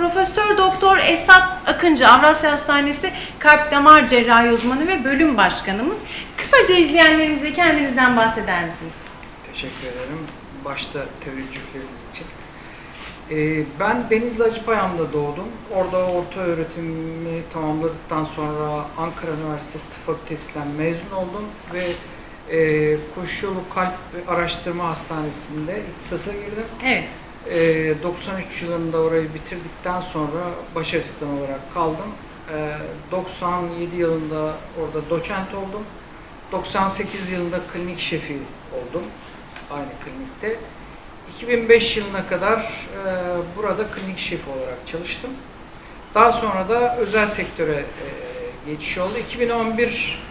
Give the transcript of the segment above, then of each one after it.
Profesör Doktor Esat Akıncı Avrasya Hastanesi Kalp Damar Cerrahi Uzmanı ve bölüm başkanımız. Kısaca izleyenlerimize kendinizden bahseder misiniz? Teşekkür ederim. Başta teveccühleriniz için. Ee, ben Denizli Acıpayam'da doğdum. Orada orta öğretimi tamamladıktan sonra Ankara Üniversitesi Tıp Fakültesinden mezun oldum ve e, Koşu Kalp Araştırma Hastanesi'nde ihtisasa girdim. Evet. Ee, 93 yılında orayı bitirdikten sonra baş asistan olarak kaldım. Ee, 97 yılında orada doçent oldum. 98 yılında klinik şefi oldum aynı klinikte. 2005 yılına kadar e, burada klinik şef olarak çalıştım. Daha sonra da özel sektöre e, geçiş oldu. 2011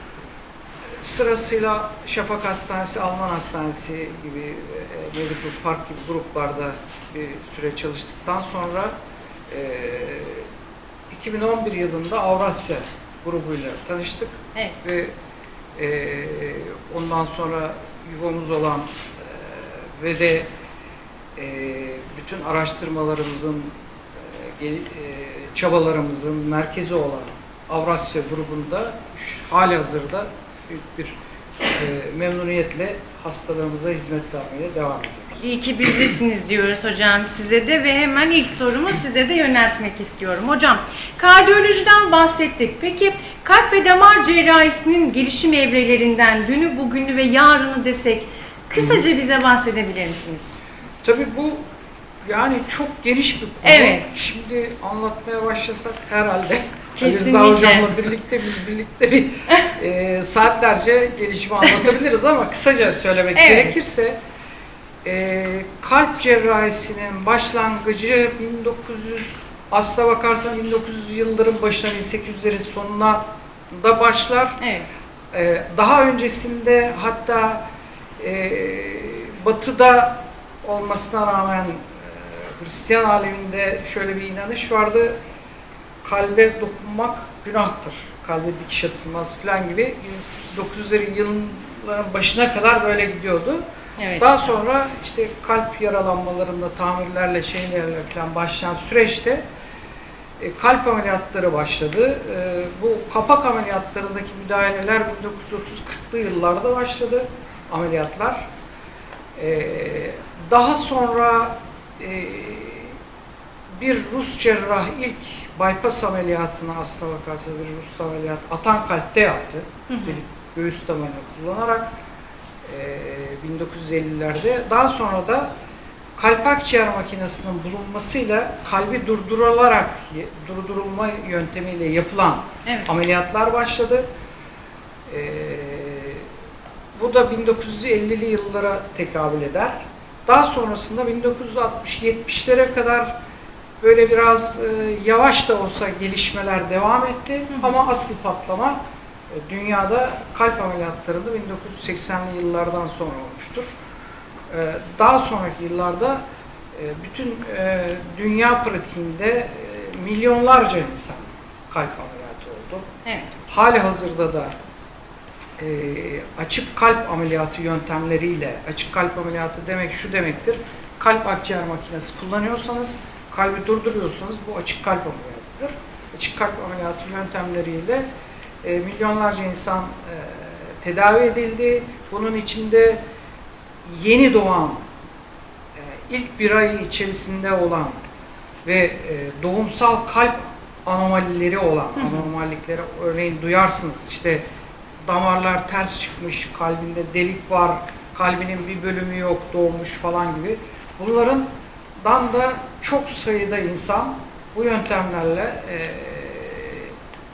sırasıyla Şafak Hastanesi, Alman Hastanesi gibi, e, Medical Park gibi gruplarda bir süre çalıştıktan sonra e, 2011 yılında Avrasya grubuyla tanıştık Evet. ve e, ondan sonra yuvamız olan e, ve de e, bütün araştırmalarımızın e, e, çabalarımızın merkezi olan Avrasya grubunda hali hazırda büyük bir e, memnuniyetle hastalarımıza hizmet vermeye devam ediyoruz. İyi ki bizdesiniz diyoruz hocam size de ve hemen ilk sorumu size de yöneltmek istiyorum. Hocam kardiyolojiden bahsettik. Peki kalp ve damar cerrahisinin gelişim evrelerinden dünü, bugünü ve yarını desek kısaca bize bahsedebilir misiniz? Tabii bu yani çok geniş bir konu. Evet. Şimdi anlatmaya başlasak herhalde Ali Kesinlikle. Rıza Hocam'la birlikte biz birlikte bir e, saatlerce gelişimi anlatabiliriz ama kısaca söylemek Evet. gerekirse e, kalp cerrahisinin başlangıcı 1900 asla bakarsan 1900 yılların başına 1800'lerin sonuna da başlar. Evet. Ee, daha öncesinde hatta e, batıda olmasına rağmen e, Hristiyan aleminde şöyle bir inanış vardı. Kalbe dokunmak günahtır. Kalbe dikiş atılmaz falan gibi 900'lerin yılların başına kadar böyle gidiyordu. Evet. Daha sonra işte kalp yaralanmalarında tamirlerle şeylerle falan başlayan süreçte e, kalp ameliyatları başladı. E, bu kapak ameliyatlarındaki müdahaleler 1930-40'lı yıllarda başladı ameliyatlar. E, daha sonra e, bir Rus cerrah ilk bypass ameliyatını aslına bakarsa bir Rus ameliyat atan kalpte yaptı. Üstelik göğüs damarını kullanarak 1950'lerde. Daha sonra da kalp akciğer makinesinin bulunmasıyla kalbi durdurularak durdurulma yöntemiyle yapılan Evet. ameliyatlar başladı. E, bu da 1950'li yıllara tekabül eder. Daha sonrasında 1960-70'lere kadar böyle biraz e, yavaş da olsa gelişmeler devam etti. Hı hı. Ama asıl patlama e, dünyada kalp ameliyatlarında 1980'li yıllardan sonra olmuştur. E, daha sonraki yıllarda e, bütün e, dünya pratiğinde e, milyonlarca insan kalp ameliyatı oldu. Evet. Hali hazırda da e, açık kalp ameliyatı yöntemleriyle, açık kalp ameliyatı demek şu demektir, kalp akciğer makinesi kullanıyorsanız, kalbi durduruyorsanız bu açık kalp ameliyatıdır. Açık kalp ameliyatı yöntemleriyle e, milyonlarca insan e, tedavi edildi. Bunun içinde yeni doğan, e, ilk bir ay içerisinde olan ve e, doğumsal kalp anomalileri olan, Hı anormallikleri örneğin duyarsınız. İşte damarlar ters çıkmış, kalbinde delik var, kalbinin bir bölümü yok, doğmuş falan gibi. Bunların dan da çok sayıda insan bu yöntemlerle e,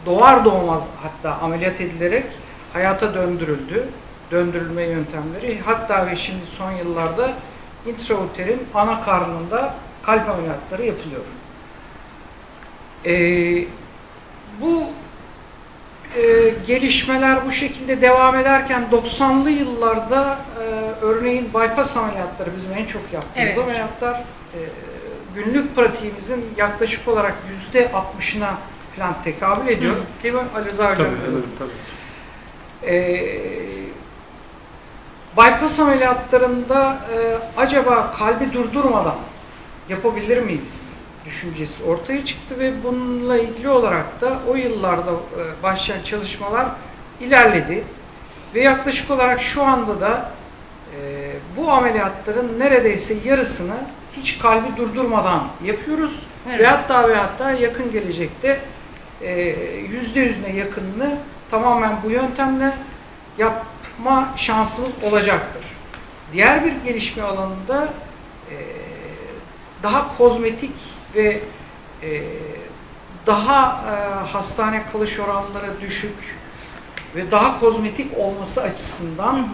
doğar doğmaz hatta ameliyat edilerek hayata döndürüldü. Döndürülme yöntemleri. Hatta ve şimdi son yıllarda intrauterin ana karnında kalp ameliyatları yapılıyor. Ee, bu e, gelişmeler bu şekilde devam ederken 90'lı yıllarda e, örneğin bypass ameliyatları bizim en çok yaptığımız Evet. ameliyatlar e, günlük pratiğimizin yaklaşık olarak yüzde 60'ına falan tekabül ediyor. Hı. Değil mi Ali Rıza Hocam? Tabii, evet, tabii. Ee, bypass ameliyatlarında e, acaba kalbi durdurmadan yapabilir miyiz düşüncesi ortaya çıktı ve bununla ilgili olarak da o yıllarda e, başlayan çalışmalar ilerledi. Ve yaklaşık olarak şu anda da e, bu ameliyatların neredeyse yarısını hiç kalbi durdurmadan yapıyoruz. Evet. Ve hatta ve hatta yakın gelecekte yüzde yüzüne yakınını tamamen bu yöntemle yapma şansımız olacaktır. Diğer bir gelişme alanında e, daha kozmetik ve e, daha e, hastane kalış oranları düşük ve daha kozmetik olması açısından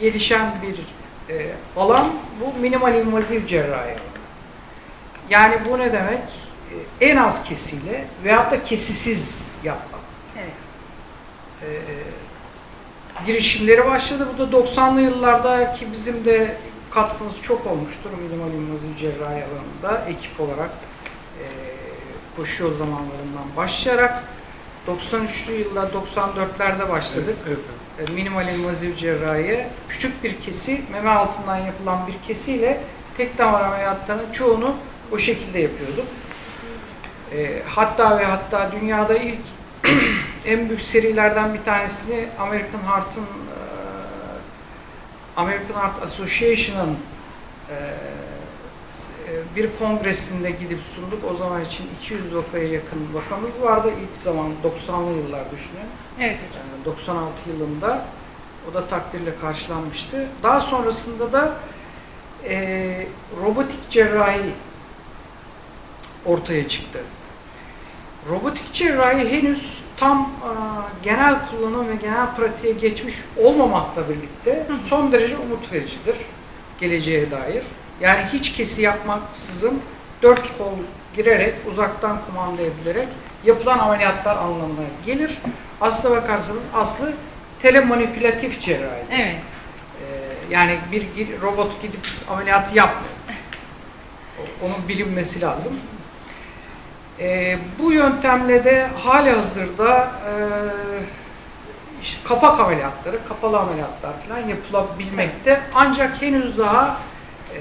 gelişen bir e, alan bu minimal invazif cerrahi. Yani bu ne demek? E, en az kesiyle veyahut da kesisiz yapmak. Evet. E, girişimleri başladı. Bu da 90'lı yıllardaki bizim de katkımız çok olmuştur minimal invazif cerrahi alanında ekip olarak e, koşu yol zamanlarından başlayarak 93'lü yıllar 94'lerde başladık. Evet, evet. E, minimal invazif cerrahiye küçük bir kesi, meme altından yapılan bir kesiyle tek damar ameliyatlarının çoğunu o şekilde yapıyorduk. E, hatta ve hatta dünyada ilk en büyük serilerden bir tanesini American Heart'ın e, American Heart Association'ın e, e, bir kongresinde gidip sunduk. O zaman için 200 vakaya yakın vakamız vardı. İlk zaman 90'lı yıllar düşünün. Evet hocam. Yani 96 yılında o da takdirle karşılanmıştı. Daha sonrasında da e, robotik cerrahi ortaya çıktı. Robotik cerrahi henüz tam e, genel kullanım ve genel pratiğe geçmiş olmamakla birlikte son derece umut vericidir geleceğe dair. Yani hiç kesi yapmaksızın dört kol girerek uzaktan kumanda edilerek yapılan ameliyatlar anlamına gelir. Aslına bakarsanız aslı telemanipülatif cerrahi. Evet. Ee, yani bir robot gidip ameliyatı yapmıyor. Onun bilinmesi lazım. Ee, bu yöntemle de hali hazırda e, işte kapak ameliyatları, kapalı ameliyatlar falan yapılabilmekte. Ancak henüz daha e,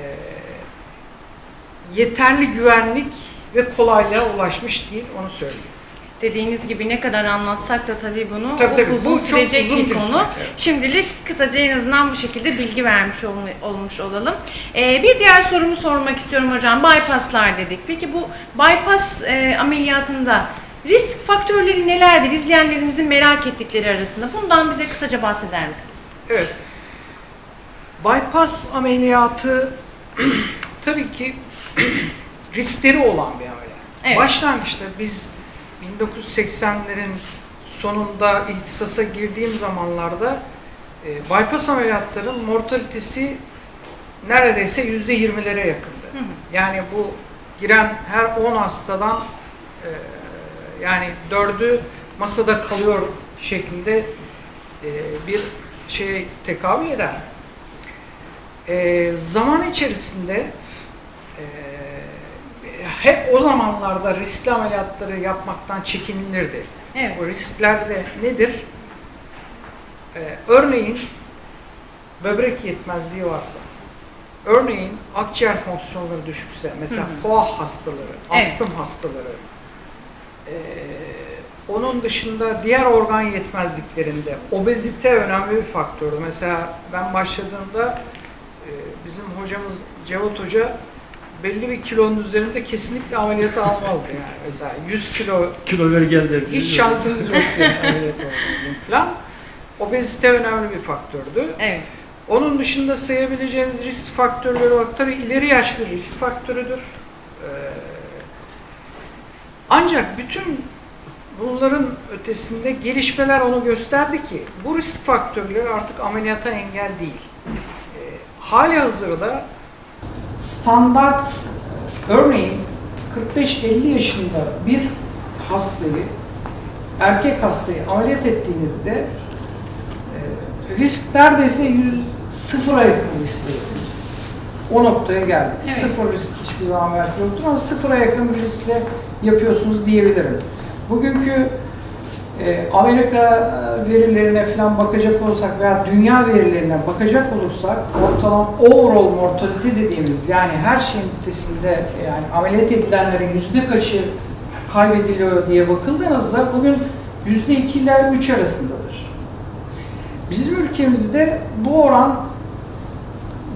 yeterli güvenlik ve kolaylığa ulaşmış değil, onu söyleyeyim. Dediğiniz gibi ne kadar anlatsak da tabii bunu Tabii, tabii. uzun Bu sürecek uzun bir bir konu. evet. Şimdilik kısaca en azından bu şekilde bilgi vermiş olma- olmuş olalım. Ee, bir diğer sorumu sormak istiyorum hocam. Bypasslar dedik. Peki bu bypass e, ameliyatında risk faktörleri nelerdir? İzleyenlerimizin merak ettikleri arasında. Bundan bize kısaca bahseder misiniz? Evet. Bypass ameliyatı tabii ki riskleri olan bir ameliyat. Evet. Başlangıçta biz 1980'lerin sonunda ihtisasa girdiğim zamanlarda e, bypass ameliyatların mortalitesi neredeyse yüzde 20'lere yakındı. Hı hı. Yani bu giren her 10 hastadan e, yani dördü masada kalıyor şeklinde e, bir şeye tekabül eder. E, zaman içerisinde e, hep o zamanlarda riskli ameliyatları yapmaktan çekinilirdi. Evet. Bu riskler de nedir? E, örneğin böbrek yetmezliği varsa, örneğin akciğer fonksiyonları düşükse, mesela Hı hastaları, Evet. astım hastaları, e, onun dışında diğer organ yetmezliklerinde obezite önemli bir faktördü. Mesela ben başladığımda e, bizim hocamız Cevat Hoca belli bir kilonun üzerinde kesinlikle ameliyatı almazdı yani. Mesela 100 kilo Kilo ver gel derdi. hiç şansınız yok yani ameliyat olmanızın falan. Obezite önemli bir faktördü. Evet. Onun dışında sayabileceğimiz risk faktörleri olarak tabii ileri yaş bir risk faktörüdür. Ee, ancak bütün bunların ötesinde gelişmeler onu gösterdi ki bu risk faktörleri artık ameliyata engel değil. Ee, hali hazırda standart örneğin 45-50 yaşında bir hastayı erkek hastayı ameliyat ettiğinizde e, risk neredeyse yüz sıfıra yakın riskle yapıyorsunuz. O noktaya geldik. Evet. Sıfır risk hiçbir zaman belki yoktur ama sıfıra yakın bir riskle yapıyorsunuz diyebilirim. Bugünkü E, Amerika e, verilerine falan bakacak olursak veya dünya verilerine bakacak olursak ortalama overall mortality dediğimiz yani her şeyin ötesinde yani ameliyat edilenlerin yüzde kaçı kaybediliyor diye bakıldığınızda bugün yüzde iki ile üç arasındadır. Bizim ülkemizde bu oran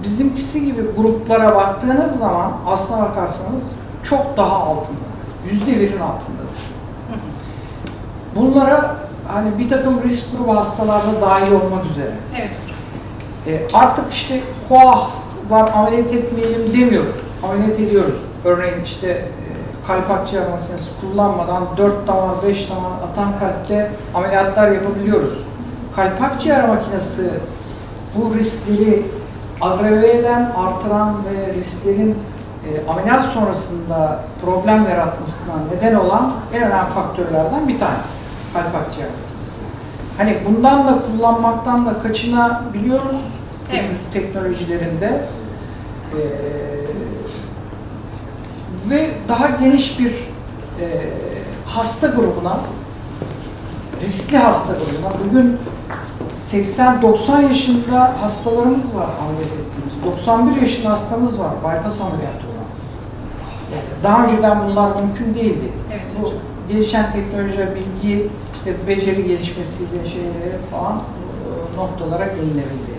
bizimkisi gibi gruplara baktığınız zaman aslına bakarsanız çok daha altında. Yüzde birin altındadır. Bunlara hani bir takım risk grubu hastalarda dahil olmak üzere. Evet. E, artık işte koah var ameliyat etmeyelim demiyoruz. Ameliyat ediyoruz. Örneğin işte e, kalp akciğer makinesi kullanmadan 4 damar 5 damar atan kalpte ameliyatlar yapabiliyoruz. Kalp akciğer makinesi bu riskleri agrave eden, artıran ve risklerin e, ameliyat sonrasında problem yaratmasına neden olan en önemli faktörlerden bir tanesi. Kalp akciğer makinesi. Hani bundan da kullanmaktan da kaçınabiliyoruz Evet. teknolojilerinde. Ee, ve daha geniş bir e, hasta grubuna, riskli hasta grubuna, bugün 80-90 yaşında hastalarımız var ameliyat ettiğimiz. 91 yaşında hastamız var bypass ameliyatı daha önceden bunlar mümkün değildi. Evet Bu hocam. gelişen teknolojiler, bilgi, işte beceri gelişmesiyle şeyleri falan e, noktalara gelinebildi.